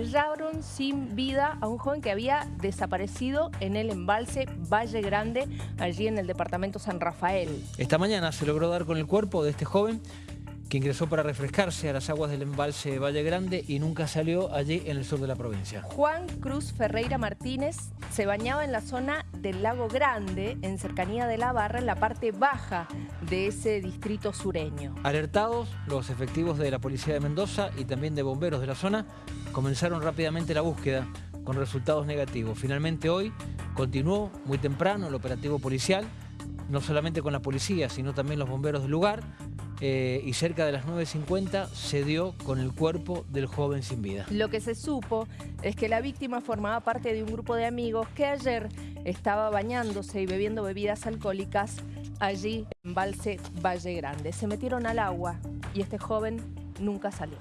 hallaron sin vida a un joven que había desaparecido en el embalse Valle Grande, allí en el departamento San Rafael. Esta mañana se logró dar con el cuerpo de este joven que ingresó para refrescarse a las aguas del embalse Valle Grande y nunca salió allí en el sur de la provincia. Juan Cruz Ferreira Martínez se bañaba en la zona del Lago Grande, en cercanía de la barra, en la parte baja de ese distrito sureño. Alertados, los efectivos de la Policía de Mendoza y también de bomberos de la zona comenzaron rápidamente la búsqueda con resultados negativos. Finalmente hoy continuó muy temprano el operativo policial, no solamente con la policía, sino también los bomberos del lugar, eh, y cerca de las 9.50 se dio con el cuerpo del joven sin vida. Lo que se supo es que la víctima formaba parte de un grupo de amigos que ayer estaba bañándose y bebiendo bebidas alcohólicas allí en Valse Valle Grande. Se metieron al agua y este joven nunca salió.